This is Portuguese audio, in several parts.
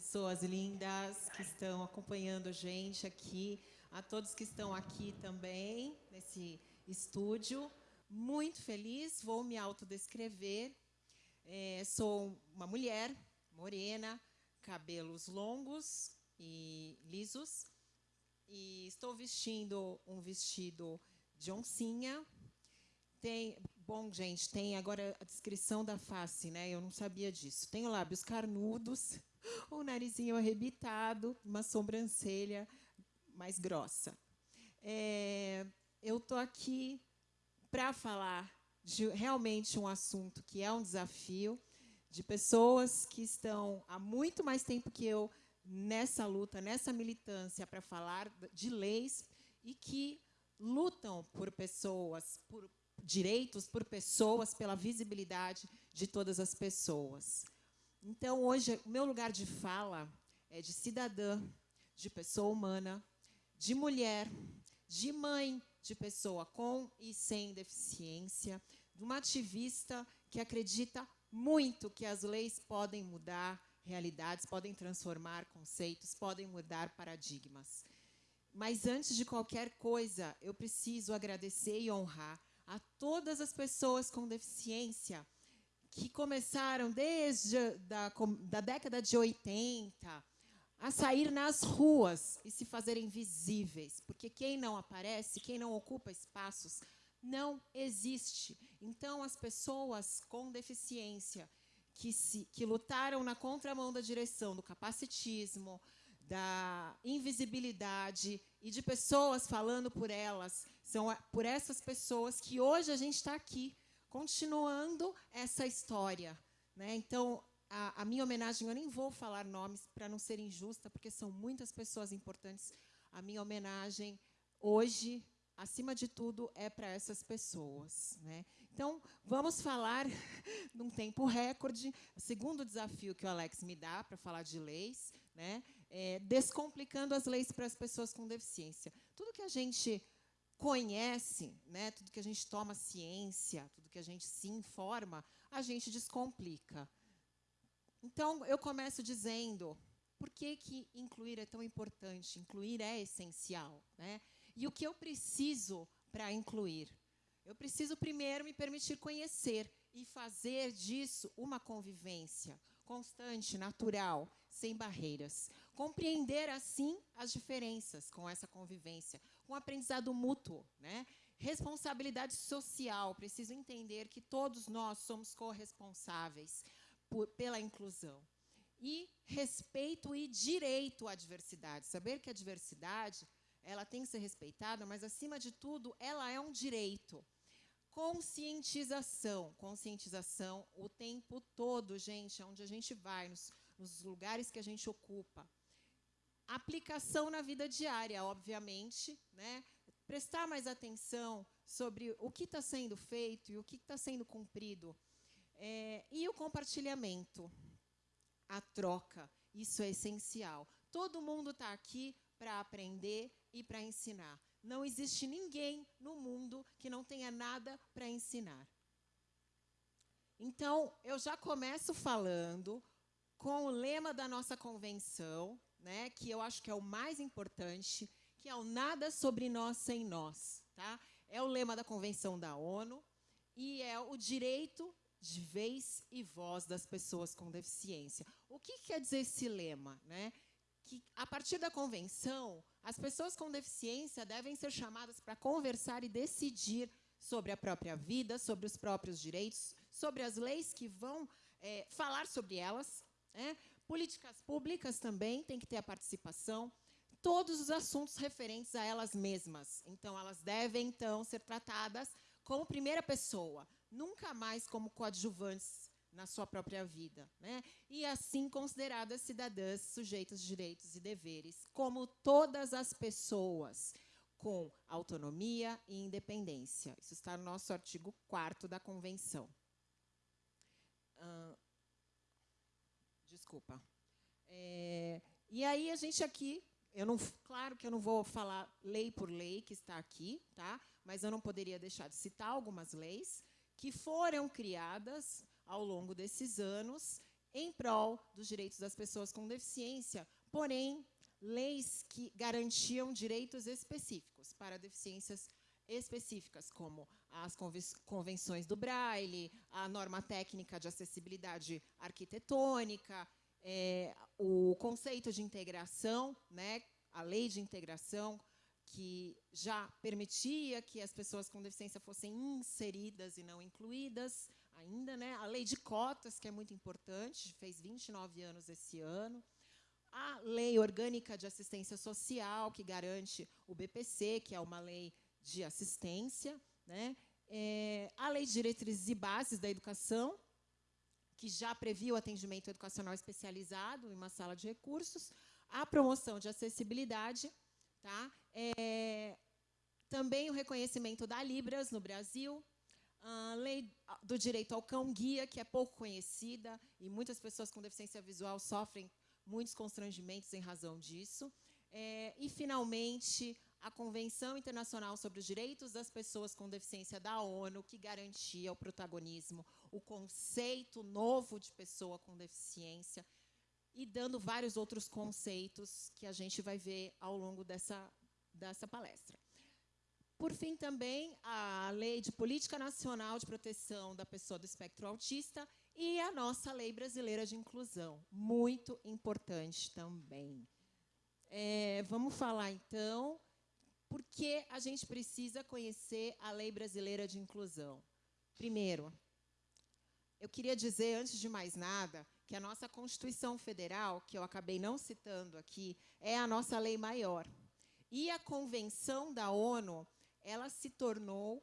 pessoas lindas que estão acompanhando a gente aqui, a todos que estão aqui também, nesse estúdio. Muito feliz, vou me autodescrever. É, sou uma mulher morena, cabelos longos e lisos, e estou vestindo um vestido de oncinha. Tem, bom, gente, tem agora a descrição da face, né? Eu não sabia disso. Tenho lábios carnudos, um narizinho arrebitado, uma sobrancelha mais grossa. É, eu estou aqui para falar de realmente um assunto que é um desafio, de pessoas que estão há muito mais tempo que eu nessa luta, nessa militância para falar de leis e que lutam por pessoas, por direitos, por pessoas, pela visibilidade de todas as pessoas. Então, hoje, o meu lugar de fala é de cidadã, de pessoa humana, de mulher, de mãe de pessoa com e sem deficiência, de uma ativista que acredita muito que as leis podem mudar realidades, podem transformar conceitos, podem mudar paradigmas. Mas antes de qualquer coisa, eu preciso agradecer e honrar a todas as pessoas com deficiência que começaram desde da, da década de 80 a sair nas ruas e se fazerem visíveis, porque quem não aparece, quem não ocupa espaços, não existe. Então, as pessoas com deficiência que, se, que lutaram na contramão da direção do capacitismo, da invisibilidade e de pessoas falando por elas, são por essas pessoas que hoje a gente está aqui, continuando essa história. Né? Então, a, a, minha homenagem, eu nem vou falar nomes para não ser injusta, porque são muitas pessoas importantes. A minha homenagem hoje acima de tudo, é para essas pessoas. Né? Então, vamos falar num tempo recorde. O segundo desafio que o Alex me dá para falar de leis, né, é descomplicando as leis para as pessoas com deficiência. Tudo que a gente conhece, né, tudo que a gente toma ciência, tudo que a gente se informa, a gente descomplica. Então, eu começo dizendo por que, que incluir é tão importante? Incluir é essencial. Né? E o que eu preciso para incluir? Eu preciso primeiro me permitir conhecer e fazer disso uma convivência constante, natural, sem barreiras. Compreender, assim, as diferenças com essa convivência, com aprendizado mútuo. Né? Responsabilidade social, preciso entender que todos nós somos corresponsáveis por, pela inclusão. E respeito e direito à diversidade. Saber que a diversidade ela tem que ser respeitada, mas, acima de tudo, ela é um direito. Conscientização, conscientização o tempo todo, gente, onde a gente vai, nos, nos lugares que a gente ocupa. Aplicação na vida diária, obviamente, né? prestar mais atenção sobre o que está sendo feito e o que está sendo cumprido. É, e o compartilhamento, a troca, isso é essencial. Todo mundo está aqui para aprender e para ensinar. Não existe ninguém no mundo que não tenha nada para ensinar. Então, eu já começo falando com o lema da nossa convenção, né, que eu acho que é o mais importante, que é o nada sobre nós sem nós. Tá? É o lema da Convenção da ONU e é o direito de vez e voz das pessoas com deficiência. O que quer dizer esse lema? Né? que, a partir da convenção, as pessoas com deficiência devem ser chamadas para conversar e decidir sobre a própria vida, sobre os próprios direitos, sobre as leis que vão é, falar sobre elas. Né? Políticas públicas também têm que ter a participação. Todos os assuntos referentes a elas mesmas. Então, elas devem, então, ser tratadas como primeira pessoa, nunca mais como coadjuvantes na sua própria vida, né? e assim consideradas cidadãs sujeitas de direitos e deveres, como todas as pessoas, com autonomia e independência. Isso está no nosso artigo 4 da Convenção. Uh, desculpa. É, e aí a gente aqui, eu não, claro que eu não vou falar lei por lei que está aqui, tá? mas eu não poderia deixar de citar algumas leis que foram criadas ao longo desses anos em prol dos direitos das pessoas com deficiência, porém, leis que garantiam direitos específicos para deficiências específicas, como as convenções do Braille, a norma técnica de acessibilidade arquitetônica, é, o conceito de integração, né, a lei de integração, que já permitia que as pessoas com deficiência fossem inseridas e não incluídas ainda, né? A lei de cotas, que é muito importante, fez 29 anos esse ano. A lei orgânica de assistência social, que garante o BPC, que é uma lei de assistência, né? É, a lei de diretrizes e bases da educação, que já previa o atendimento educacional especializado em uma sala de recursos, a promoção de acessibilidade, tá? É, também o reconhecimento da Libras no Brasil, a lei do direito ao cão-guia, que é pouco conhecida, e muitas pessoas com deficiência visual sofrem muitos constrangimentos em razão disso. É, e, finalmente, a Convenção Internacional sobre os Direitos das Pessoas com Deficiência da ONU, que garantia o protagonismo, o conceito novo de pessoa com deficiência, e dando vários outros conceitos que a gente vai ver ao longo dessa, dessa palestra. Por fim, também, a Lei de Política Nacional de Proteção da Pessoa do Espectro Autista e a nossa Lei Brasileira de Inclusão, muito importante também. É, vamos falar, então, por que a gente precisa conhecer a Lei Brasileira de Inclusão? Primeiro, eu queria dizer, antes de mais nada, que a nossa Constituição Federal, que eu acabei não citando aqui, é a nossa lei maior. E a Convenção da ONU, ela se tornou,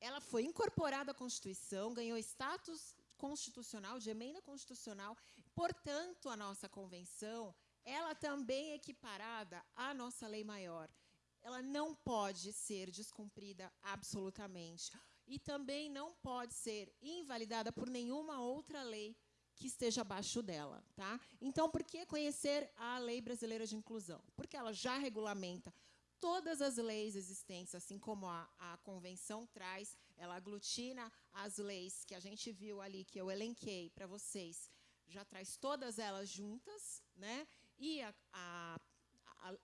ela foi incorporada à Constituição, ganhou status constitucional, de emenda constitucional, portanto, a nossa Convenção, ela também é equiparada à nossa lei maior ela não pode ser descumprida absolutamente. E também não pode ser invalidada por nenhuma outra lei que esteja abaixo dela. Tá? Então, por que conhecer a Lei Brasileira de Inclusão? Porque ela já regulamenta todas as leis existentes, assim como a, a convenção traz, ela aglutina as leis que a gente viu ali, que eu elenquei para vocês, já traz todas elas juntas, né? E a, a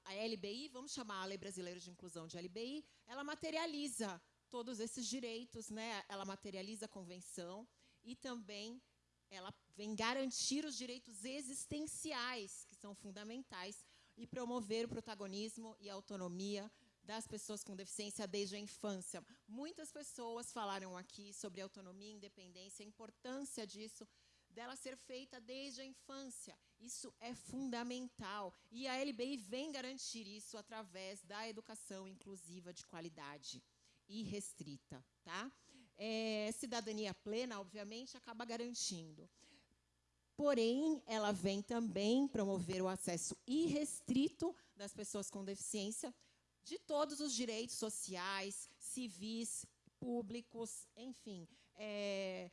a, LBI, vamos chamar a Lei Brasileira de Inclusão de LBI, ela materializa todos esses direitos, né? ela materializa a convenção e também ela vem garantir os direitos existenciais, que são fundamentais, e promover o protagonismo e a autonomia das pessoas com deficiência desde a infância. Muitas pessoas falaram aqui sobre autonomia independência, a importância disso dela ser feita desde a infância. Isso é fundamental. E a LBI vem garantir isso através da educação inclusiva de qualidade e restrita. Tá? É, cidadania plena, obviamente, acaba garantindo. Porém, ela vem também promover o acesso irrestrito das pessoas com deficiência de todos os direitos sociais, civis, públicos, enfim, é,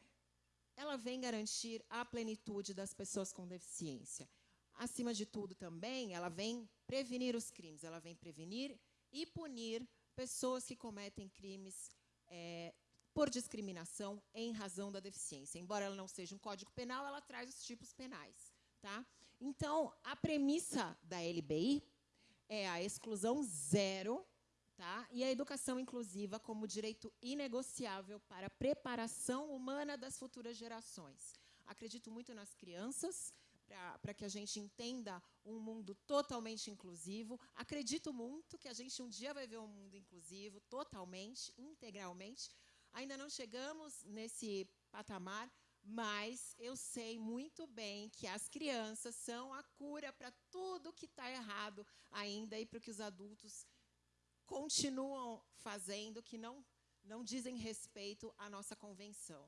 ela vem garantir a plenitude das pessoas com deficiência. Acima de tudo, também, ela vem prevenir os crimes, ela vem prevenir e punir pessoas que cometem crimes é, por discriminação em razão da deficiência. Embora ela não seja um código penal, ela traz os tipos penais. Tá? Então, a premissa da LBI é a exclusão zero Tá? E a educação inclusiva como direito inegociável para a preparação humana das futuras gerações. Acredito muito nas crianças, para que a gente entenda um mundo totalmente inclusivo. Acredito muito que a gente um dia vai ver um mundo inclusivo, totalmente, integralmente. Ainda não chegamos nesse patamar, mas eu sei muito bem que as crianças são a cura para tudo que está errado ainda e para que os adultos continuam fazendo que não, não dizem respeito à nossa convenção.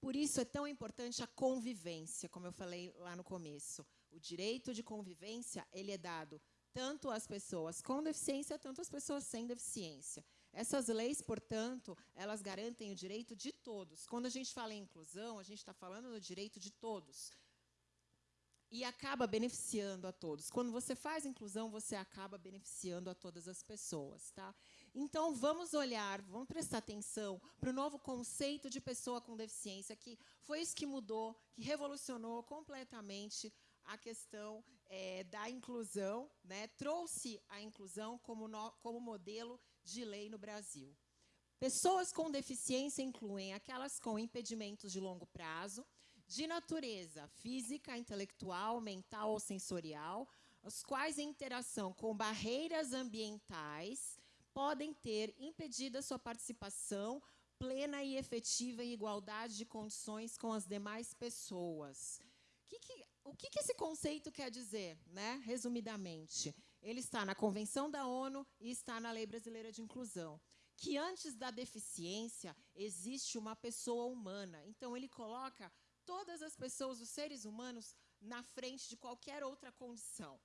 Por isso é tão importante a convivência, como eu falei lá no começo. O direito de convivência ele é dado tanto às pessoas com deficiência, tanto às pessoas sem deficiência. Essas leis, portanto, elas garantem o direito de todos. Quando a gente fala em inclusão, a gente está falando do direito de todos e acaba beneficiando a todos. Quando você faz inclusão, você acaba beneficiando a todas as pessoas. Tá? Então, vamos olhar, vamos prestar atenção para o novo conceito de pessoa com deficiência, que foi isso que mudou, que revolucionou completamente a questão é, da inclusão, né? trouxe a inclusão como, no, como modelo de lei no Brasil. Pessoas com deficiência incluem aquelas com impedimentos de longo prazo, de natureza física, intelectual, mental ou sensorial, os quais em interação com barreiras ambientais podem ter impedido a sua participação plena e efetiva em igualdade de condições com as demais pessoas. Que que, o que, que esse conceito quer dizer, né? resumidamente? Ele está na Convenção da ONU e está na Lei Brasileira de Inclusão que antes da deficiência existe uma pessoa humana. Então, ele coloca todas as pessoas, os seres humanos, na frente de qualquer outra condição.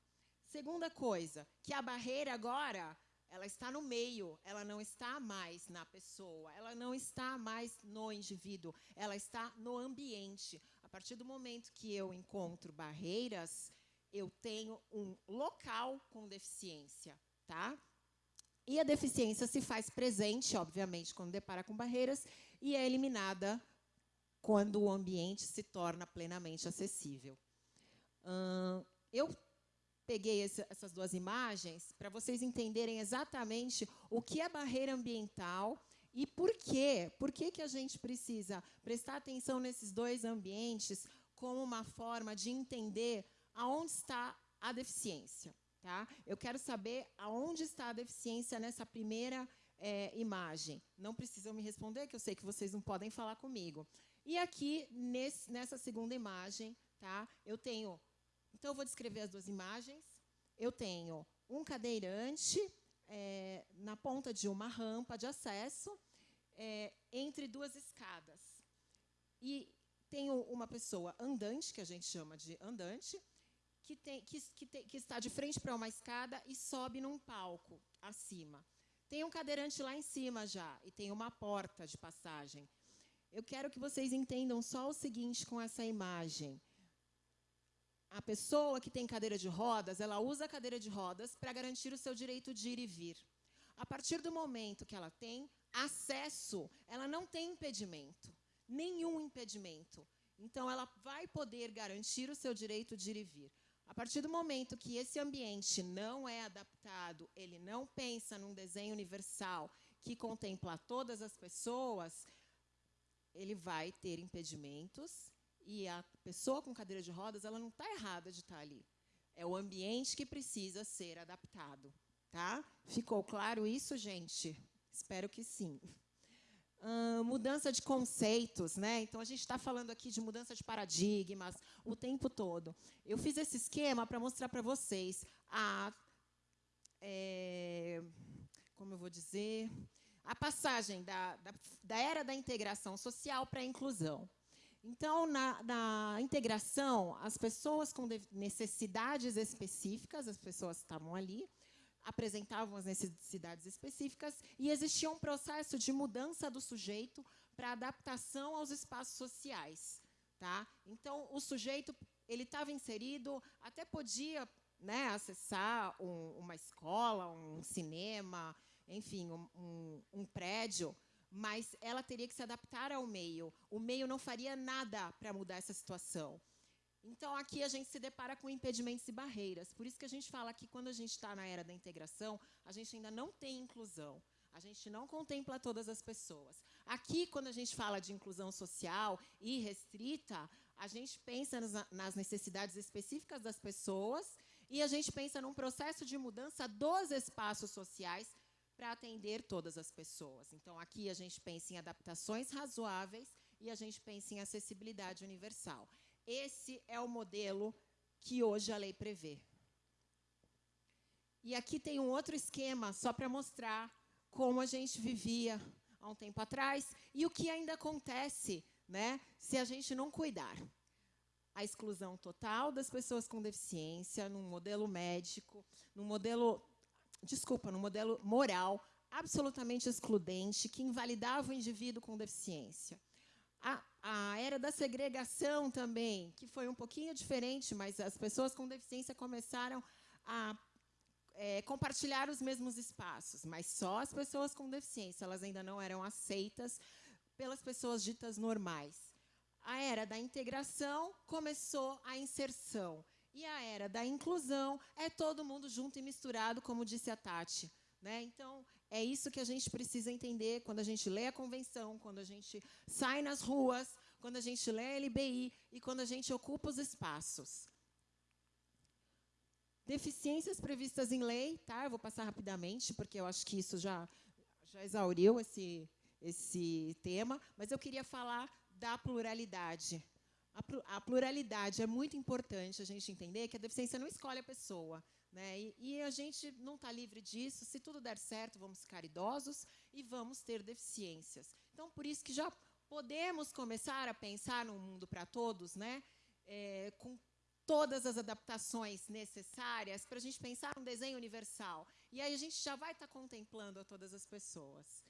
Segunda coisa, que a barreira agora, ela está no meio, ela não está mais na pessoa, ela não está mais no indivíduo, ela está no ambiente. A partir do momento que eu encontro barreiras, eu tenho um local com deficiência, tá? E a deficiência se faz presente, obviamente, quando depara com barreiras, e é eliminada quando o ambiente se torna plenamente acessível. Hum, eu peguei esse, essas duas imagens para vocês entenderem exatamente o que é barreira ambiental e por quê. Por que, que a gente precisa prestar atenção nesses dois ambientes como uma forma de entender aonde está a deficiência. Tá? Eu quero saber aonde está a deficiência nessa primeira é, imagem. Não precisam me responder, que eu sei que vocês não podem falar comigo. E aqui, nesse, nessa segunda imagem, tá? eu tenho... Então, eu vou descrever as duas imagens. Eu tenho um cadeirante é, na ponta de uma rampa de acesso, é, entre duas escadas. E tenho uma pessoa andante, que a gente chama de andante, que, tem, que, que, tem, que está de frente para uma escada e sobe num palco acima. Tem um cadeirante lá em cima já, e tem uma porta de passagem. Eu quero que vocês entendam só o seguinte com essa imagem. A pessoa que tem cadeira de rodas, ela usa a cadeira de rodas para garantir o seu direito de ir e vir. A partir do momento que ela tem acesso, ela não tem impedimento, nenhum impedimento. Então, ela vai poder garantir o seu direito de ir e vir. A partir do momento que esse ambiente não é adaptado, ele não pensa num desenho universal que contempla todas as pessoas, ele vai ter impedimentos e a pessoa com cadeira de rodas, ela não está errada de estar tá ali. É o ambiente que precisa ser adaptado. Tá? Ficou claro isso, gente? Espero que sim mudança de conceitos, né? Então a gente está falando aqui de mudança de paradigmas o tempo todo. Eu fiz esse esquema para mostrar para vocês a, é, como eu vou dizer, a passagem da, da, da era da integração social para a inclusão. Então, na, na, integração, as pessoas com necessidades específicas, as pessoas estavam ali, apresentavam as necessidades específicas e existia um processo de mudança do sujeito para adaptação aos espaços sociais. Tá? Então, o sujeito ele estava inserido, até podia né, acessar um, uma escola, um cinema, enfim, um, um, um prédio, mas ela teria que se adaptar ao meio. O meio não faria nada para mudar essa situação. Então, aqui a gente se depara com impedimentos e barreiras. Por isso que a gente fala que quando a gente está na era da integração, a gente ainda não tem inclusão. A gente não contempla todas as pessoas. Aqui, quando a gente fala de inclusão social e restrita, a gente pensa nas necessidades específicas das pessoas e a gente pensa num processo de mudança dos espaços sociais para atender todas as pessoas. Então, aqui a gente pensa em adaptações razoáveis e a gente pensa em acessibilidade universal. Esse é o modelo que hoje a lei prevê. E aqui tem um outro esquema, só para mostrar como a gente vivia há um tempo atrás e o que ainda acontece né, se a gente não cuidar. A exclusão total das pessoas com deficiência, num modelo médico, num modelo, desculpa, num modelo moral absolutamente excludente, que invalidava o indivíduo com deficiência. A, a era da segregação também, que foi um pouquinho diferente, mas as pessoas com deficiência começaram a, é, compartilhar os mesmos espaços, mas só as pessoas com deficiência, elas ainda não eram aceitas pelas pessoas ditas normais. A era da integração começou a inserção. E a era da inclusão é todo mundo junto e misturado, como disse a Tati. Né? Então, é isso que a gente precisa entender quando a gente lê a convenção, quando a gente sai nas ruas, quando a gente lê a LBI e quando a gente ocupa os espaços. Deficiências previstas em lei, tá? Eu vou passar rapidamente, porque eu acho que isso já, já exauriu esse, esse tema, mas eu queria falar da pluralidade. A, pluralidade é muito importante a gente entender que a deficiência não escolhe a pessoa. Né? E, e, a gente não está livre disso. Se tudo der certo, vamos ficar idosos e vamos ter deficiências. Então, por isso que já podemos começar a pensar num mundo para todos, né? É, com todas as adaptações necessárias para a gente pensar um desenho universal. E aí a gente já vai estar tá contemplando a todas as pessoas.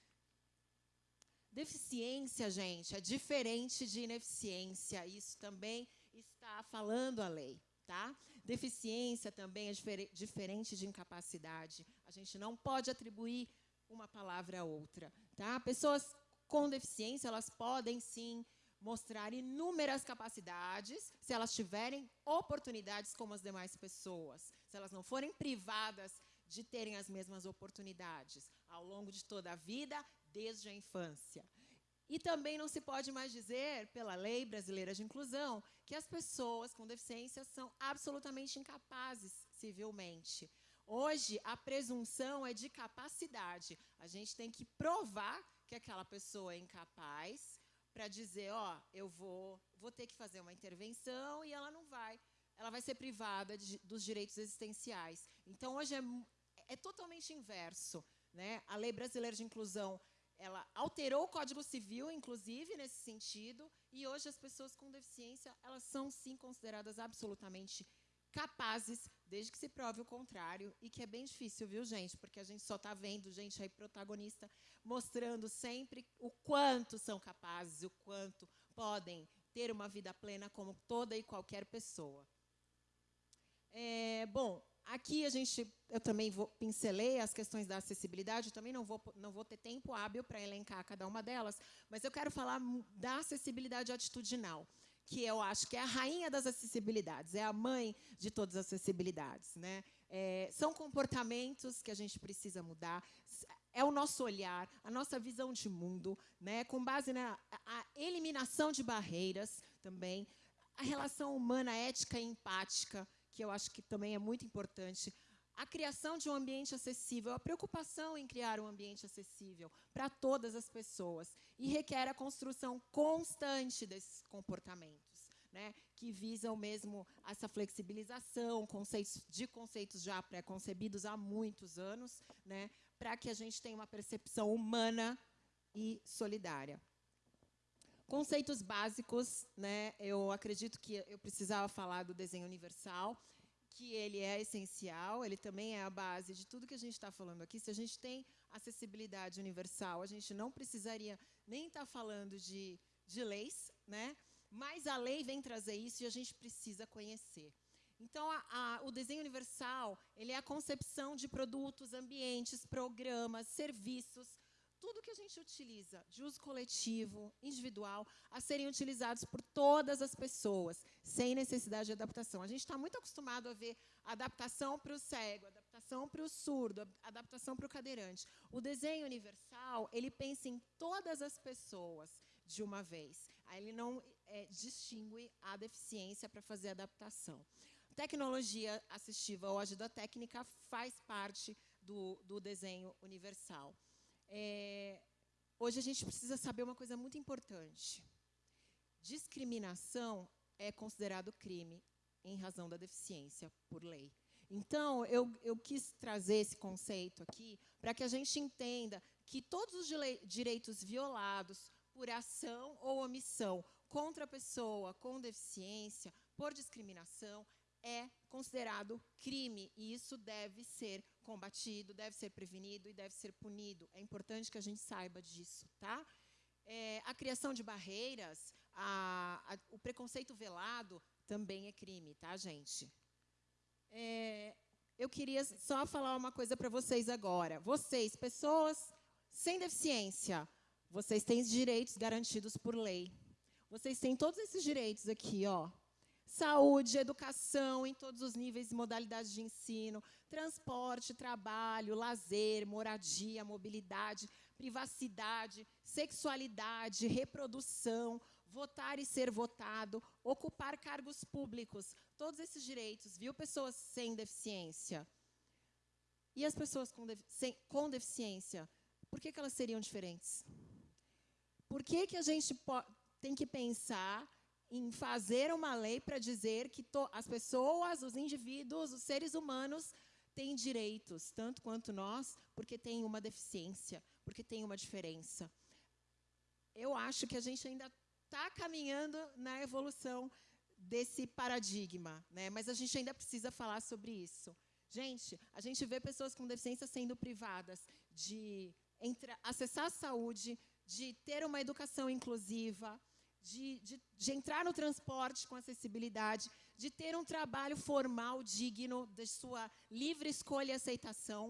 Deficiência, gente, é diferente de ineficiência. Isso também está falando a lei. Tá? Deficiência também é difer diferente de incapacidade. A gente não pode atribuir uma palavra a outra. Tá? Pessoas com deficiência, elas podem sim mostrar inúmeras capacidades se elas tiverem oportunidades como as demais pessoas, se elas não forem privadas de terem as mesmas oportunidades ao longo de toda a vida, desde a infância. E também não se pode mais dizer, pela lei brasileira de inclusão, que as pessoas com deficiência são absolutamente incapazes civilmente. Hoje, a presunção é de capacidade. A gente tem que provar que aquela pessoa é incapaz para dizer, ó, eu vou, vou ter que fazer uma intervenção e ela não vai. Ela vai ser privada de, dos direitos existenciais. Então, hoje é, é totalmente inverso. Né? A Lei Brasileira de Inclusão ela alterou o Código Civil, inclusive, nesse sentido, e hoje as pessoas com deficiência, elas são, sim, consideradas absolutamente capazes, desde que se prove o contrário, e que é bem difícil, viu, gente? Porque a gente só está vendo gente aí protagonista mostrando sempre o quanto são capazes, o quanto podem ter uma vida plena como toda e qualquer pessoa. É, bom, aqui a gente, eu também vou, pincelei as questões da acessibilidade, eu também não vou, não vou ter tempo hábil para elencar cada uma delas, mas eu quero falar da acessibilidade atitudinal que eu acho que é a rainha das acessibilidades, é a mãe de todas as acessibilidades. Né? É, são comportamentos que a gente precisa mudar, é o nosso olhar, a nossa visão de mundo, né? com base na eliminação de barreiras também, a relação humana, ética e empática, que eu acho que também é muito importante, a criação de um ambiente acessível, a preocupação em criar um ambiente acessível para todas as pessoas e requer a construção constante desses comportamentos, né, que visam mesmo essa flexibilização, conceitos de conceitos já pré-concebidos há muitos anos, né, para que a gente tenha uma percepção humana e solidária. Conceitos básicos, né, eu acredito que eu precisava falar do desenho universal, que ele é essencial, ele também é a base de tudo que a gente está falando aqui. Se a gente tem acessibilidade universal, a gente não precisaria nem estar tá falando de, de leis, né? mas a lei vem trazer isso e a gente precisa conhecer. Então, a, a, o desenho universal ele é a concepção de produtos, ambientes, programas, serviços, tudo que a gente utiliza de uso coletivo, individual, a serem utilizados por todas as pessoas, sem necessidade de adaptação. A gente está muito acostumado a ver adaptação para o cego, adaptação para o surdo, adaptação para o cadeirante. O desenho universal, ele pensa em todas as pessoas de uma vez. Ele não é, distingue a deficiência para fazer adaptação. Tecnologia assistiva ou ajuda técnica faz parte do, do desenho universal. É, hoje a gente precisa saber uma coisa muito importante. Discriminação é considerado crime em razão da deficiência por lei. Então, eu, eu quis trazer esse conceito aqui para que a gente entenda que todos os direitos violados por ação ou omissão contra a pessoa com deficiência, por discriminação, é considerado crime e isso deve ser combatido, deve ser prevenido e deve ser punido. É importante que a gente saiba disso, tá? É, a criação de barreiras, a, a, o preconceito velado também é crime, tá, gente? É, eu queria só falar uma coisa para vocês agora. Vocês, pessoas sem deficiência, vocês têm direitos garantidos por lei. Vocês têm todos esses direitos aqui, ó. Saúde, educação em todos os níveis e modalidades de ensino, transporte, trabalho, lazer, moradia, mobilidade, privacidade, sexualidade, reprodução, votar e ser votado, ocupar cargos públicos, todos esses direitos, viu, pessoas sem deficiência? E as pessoas com, sem, com deficiência, por que, que elas seriam diferentes? Por que, que a gente tem que pensar em fazer uma lei para dizer que as pessoas, os indivíduos, os seres humanos têm direitos, tanto quanto nós, porque têm uma deficiência, porque tem uma diferença. Eu acho que a gente ainda está caminhando na evolução desse paradigma, né? mas a gente ainda precisa falar sobre isso. Gente, a gente vê pessoas com deficiência sendo privadas de entra, acessar a saúde, de ter uma educação inclusiva, de, de, de, entrar no transporte com acessibilidade, de ter um trabalho formal digno de sua livre escolha e aceitação.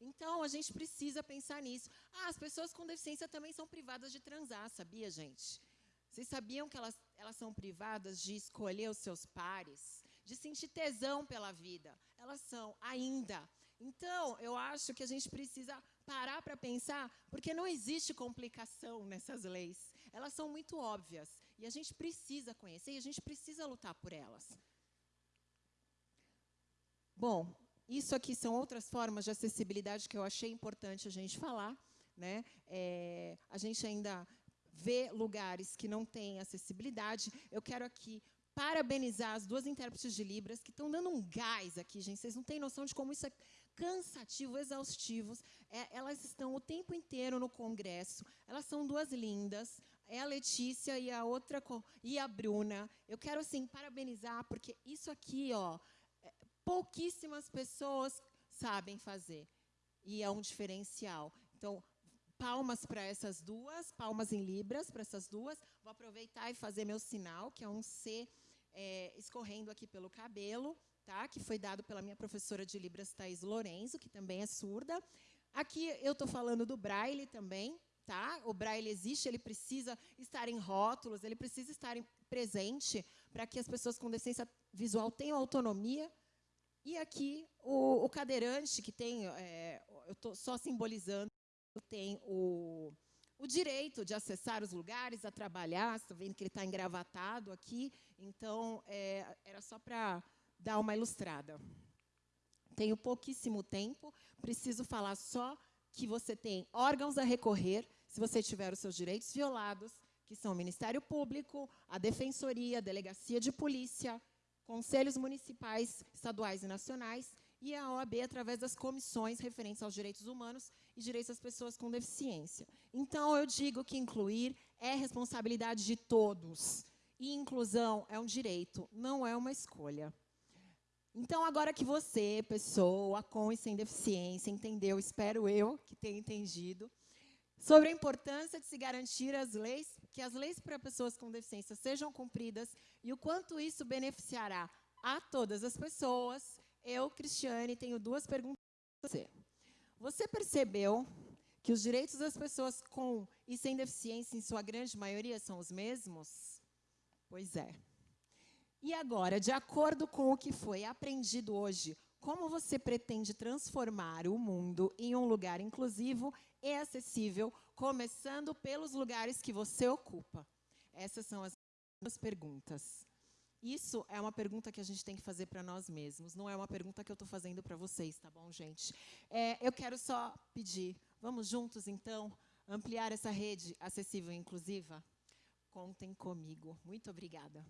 Então, a gente precisa pensar nisso. Ah, as pessoas com deficiência também são privadas de transar, sabia, gente? Vocês sabiam que elas, elas são privadas de escolher os seus pares, de sentir tesão pela vida? Elas são, ainda. Então, eu acho que a gente precisa parar para pensar, porque não existe complicação nessas leis. Elas são muito óbvias. E a gente precisa conhecer e a gente precisa lutar por elas. Bom, isso aqui são outras formas de acessibilidade que eu achei importante a gente falar. Né? É, a gente ainda ver lugares que não têm acessibilidade. Eu quero aqui parabenizar as duas intérpretes de Libras que estão dando um gás aqui, gente. Vocês não têm noção de como isso é cansativo, exaustivo. É, elas estão o tempo inteiro no congresso. Elas são duas lindas. É a Letícia e a outra e a Bruna. Eu quero assim parabenizar porque isso aqui, ó, pouquíssimas pessoas sabem fazer e é um diferencial. Então, palmas para essas duas, palmas em libras para essas duas. Vou aproveitar e fazer meu sinal, que é um C é, escorrendo aqui pelo cabelo, tá? que foi dado pela minha professora de libras, Thais Lorenzo, que também é surda. Aqui eu estou falando do braille também, tá? O braille existe, ele precisa estar em rótulos, ele precisa estar em, presente para que as pessoas com deficiência visual tenham autonomia. E aqui o, o cadeirante, que tem, é, eu estou só simbolizando tem o, o direito de acessar os lugares, a trabalhar. Está vendo que ele está engravatado aqui. Então, é, era só para dar uma ilustrada. Tenho pouquíssimo tempo, preciso falar só que você tem órgãos a recorrer se você tiver os seus direitos violados, que são o Ministério Público, a Defensoria, a Delegacia de Polícia, conselhos municipais, estaduais e nacionais, e a OAB através das comissões referentes aos direitos humanos e direitos das pessoas com deficiência. Então, eu digo que incluir é responsabilidade de todos. E inclusão é um direito, não é uma escolha. Então, agora que você, pessoa com e sem deficiência, entendeu, espero eu que tenha entendido, sobre a importância de se garantir as leis, que as leis para pessoas com deficiência sejam cumpridas e o quanto isso beneficiará a todas as pessoas, eu, Cristiane, tenho duas perguntas para você. Você percebeu que os direitos das pessoas com e sem deficiência, em sua grande maioria, são os mesmos? Pois é. E agora, de acordo com o que foi aprendido hoje, como você pretende transformar o mundo em um lugar inclusivo e acessível, começando pelos lugares que você ocupa? Essas são as duas perguntas. Isso é uma pergunta que a gente tem que fazer para nós mesmos, não é uma pergunta que eu estou fazendo para vocês, tá bom, gente? É, eu quero só pedir, vamos juntos, então, ampliar essa rede acessível e inclusiva? Contem comigo. Muito obrigada.